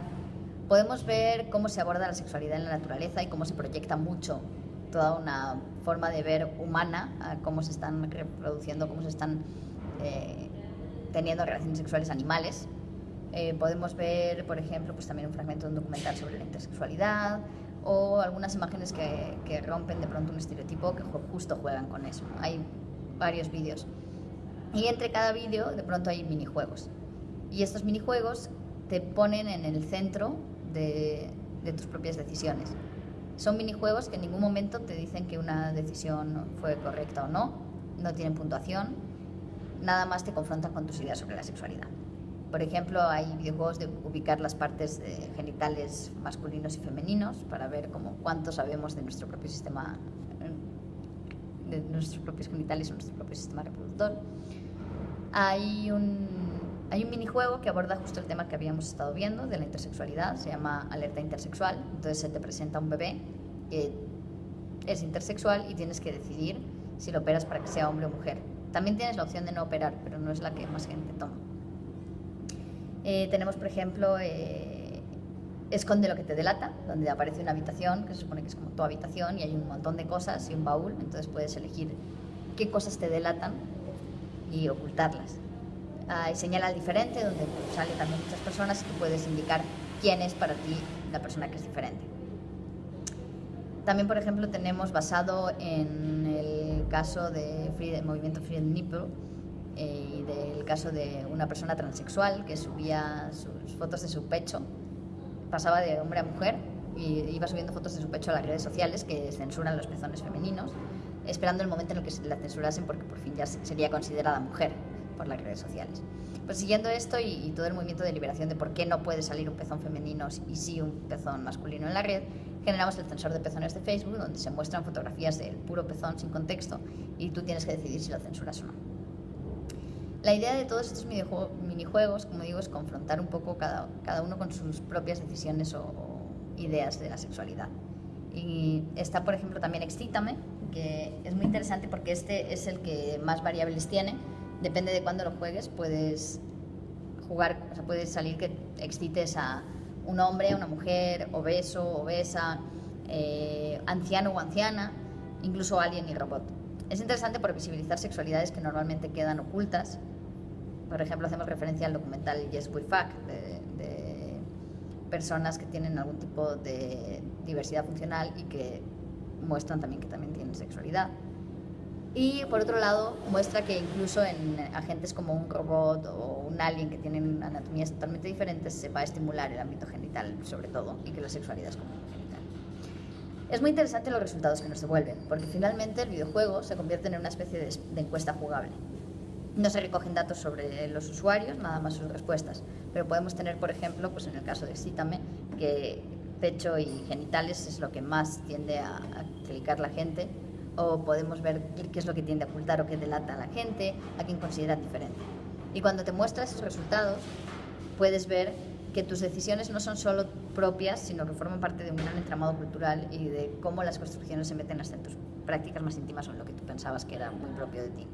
Podemos ver cómo se aborda la sexualidad en la naturaleza y cómo se proyecta mucho toda una forma de ver humana, cómo se están reproduciendo, cómo se están eh, teniendo relaciones sexuales animales. Eh, podemos ver, por ejemplo, pues también un fragmento de un documental sobre la intersexualidad, o algunas imágenes que, rompen de pronto un estereotipo que justo juegan con eso. Hay varios vídeos. Y entre cada vídeo de pronto hay minijuegos. Y estos minijuegos te ponen en el centro de, de tus propias decisiones. Son minijuegos que en ningún momento te dicen que una decisión fue correcta o no, no tienen puntuación, nada más te confrontan con tus ideas sobre la sexualidad. Por ejemplo, hay videojuegos de ubicar las partes genitales masculinos y femeninos para ver como cuánto sabemos de nuestro propio sistema, de nuestros propios genitales o nuestro propio sistema reproductor. Hay un, hay un minijuego que aborda justo el tema que habíamos estado viendo de la intersexualidad, se llama Alerta Intersexual. Entonces se te presenta un bebé que es intersexual y tienes que decidir si lo operas para que sea hombre o mujer. También tienes la opción de no operar, pero no es la que más gente toma. Eh, tenemos, por ejemplo, eh, Esconde lo que te delata, donde aparece una habitación, que se supone que es como tu habitación, y hay un montón de cosas y un baúl, entonces puedes elegir qué cosas te delatan y ocultarlas. Hay señal al diferente, donde sale también muchas personas y puedes indicar quién es para ti la persona que es diferente. También, por ejemplo, tenemos basado en el caso del movimiento Free Nipple, y del caso de una persona transexual que subía sus fotos de su pecho, pasaba de hombre a mujer y iba subiendo fotos de su pecho a las redes sociales que censuran los pezones femeninos, esperando el momento en el que la censurasen porque por fin ya sería considerada mujer por las redes sociales. Pues siguiendo esto y, y, todo el movimiento de liberación de por qué no puede salir un pezón femenino y sí un pezón masculino en la red, generamos el censor de pezones de Facebook, donde se muestran fotografías del puro pezón sin contexto y tú tienes que decidir si lo censuras o no. La idea de todos estos minijuegos, como digo, es confrontar un poco cada, cada uno con sus propias decisiones o, ideas de la sexualidad. Y está, por ejemplo, también Excítame, que es muy interesante porque este es el que más variables tiene. Depende de cuándo lo juegues, puedes jugar, o sea, puedes salir que excites a un hombre, una mujer, obeso, obesa, eh, anciano o anciana, incluso alien y robot. Es interesante por visibilizar sexualidades que normalmente quedan ocultas por ejemplo, hacemos referencia al documental Yes We Fuck, de, personas que tienen algún tipo de diversidad funcional y que muestran también que también tienen sexualidad. Y por otro lado, muestra que incluso en agentes como un robot o un alien que tienen anatomías totalmente diferentes, se va a estimular el ámbito genital, sobre todo, y que la sexualidad es como genital. Es muy interesante los resultados que nos devuelven, porque finalmente el videojuego se convierte en una especie de encuesta jugable. No se recogen datos sobre los usuarios, nada más sus respuestas, pero podemos tener, por ejemplo, pues en el caso de Cítame, que pecho y genitales es lo que más tiende a, clicar la gente, o podemos ver qué es lo que tiende a ocultar o qué delata a la gente, a quien considera diferente. Y cuando te muestra esos resultados, puedes ver que tus decisiones no son solo propias, sino que forman parte de un gran entramado cultural y de cómo las construcciones se meten hasta en tus prácticas más íntimas o en lo que tú pensabas que era muy propio de ti.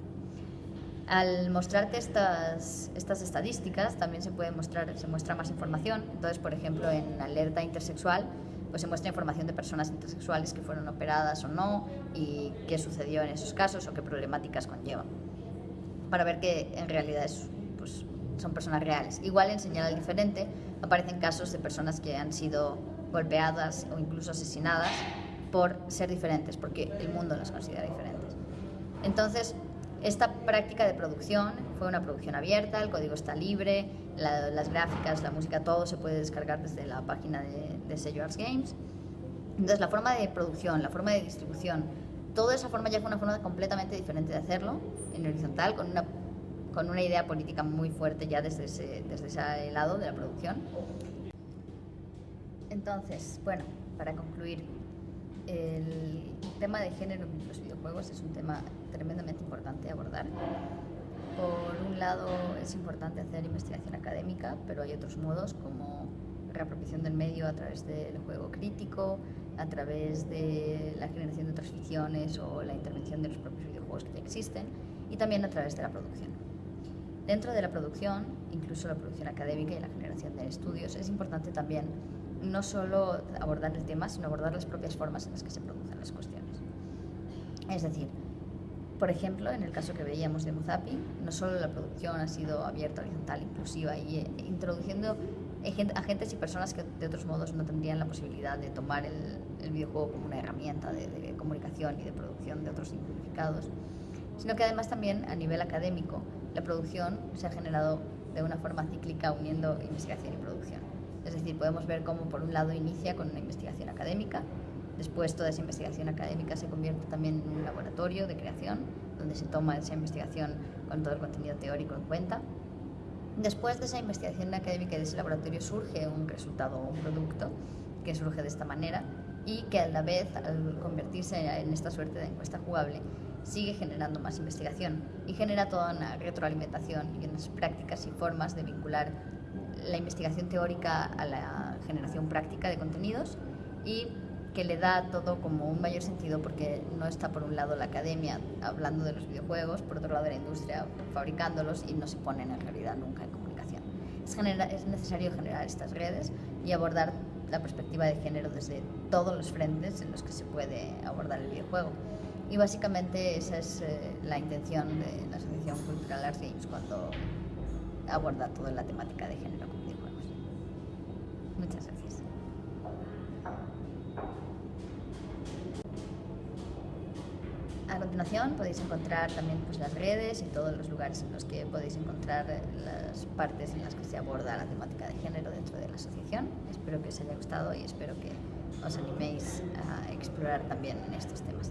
Al mostrarte estas, estas estadísticas también se puede mostrar, se muestra más información. Entonces, por ejemplo, en alerta intersexual, pues se muestra información de personas intersexuales que fueron operadas o no y qué sucedió en esos casos o qué problemáticas conllevan. Para ver que en realidad es, pues, son personas reales. Igual en señal diferente aparecen casos de personas que han sido golpeadas o incluso asesinadas por ser diferentes, porque el mundo las considera diferentes. Entonces, esta práctica de producción fue una producción abierta, el código está libre, las gráficas, la música, todo se puede descargar desde la página de, de sello Arts Games. Entonces la forma de producción, la forma de distribución, toda esa forma ya fue una forma completamente diferente de hacerlo, en horizontal, con una, con una idea política muy fuerte ya desde ese, desde ese lado de la producción. Entonces, bueno, para concluir, el tema de género en los videojuegos es un tema tremendamente importante abordar. Por un lado es importante hacer investigación académica, pero hay otros modos como reapropiación del medio a través del juego crítico, a través de la generación de otras ficciones o la intervención de los propios videojuegos que ya existen y también a través de la producción. Dentro de la producción, incluso la producción académica y la generación de estudios, es importante también no solo abordar el tema, sino abordar las propias formas en las que se producen las cuestiones. Es decir, por ejemplo, en el caso que veíamos de Muzapi, no solo la producción ha sido abierta, horizontal, inclusiva y eh, introduciendo agentes y personas que de otros modos no tendrían la posibilidad de tomar el, videojuego como una herramienta de, de, comunicación y de producción de otros significados, sino que además también a nivel académico la producción se ha generado de una forma cíclica uniendo investigación y producción. Es decir, podemos ver cómo por un lado inicia con una investigación académica, después toda esa investigación académica se convierte también en un laboratorio de creación, donde se toma esa investigación con todo el contenido teórico en cuenta. Después de esa investigación académica y de ese laboratorio surge un resultado o un producto que surge de esta manera y que a la vez, al convertirse en esta suerte de encuesta jugable, sigue generando más investigación y genera toda una retroalimentación y unas prácticas y formas de vincular la investigación teórica a la generación práctica de contenidos y que le da todo como un mayor sentido porque no está por un lado la academia hablando de los videojuegos, por otro lado la industria fabricándolos y no se ponen en realidad nunca en comunicación. Es, es necesario generar estas redes y abordar la perspectiva de género desde todos los frentes en los que se puede abordar el videojuego. Y básicamente esa es eh, la intención de la Asociación Cultural Arts Games cuando aborda toda la temática de género. Muchas gracias. A continuación podéis encontrar también pues, las redes y todos los lugares en los que podéis encontrar las partes en las que se aborda la temática de género dentro de la asociación. Espero que os haya gustado y espero que os animéis a explorar también estos temas.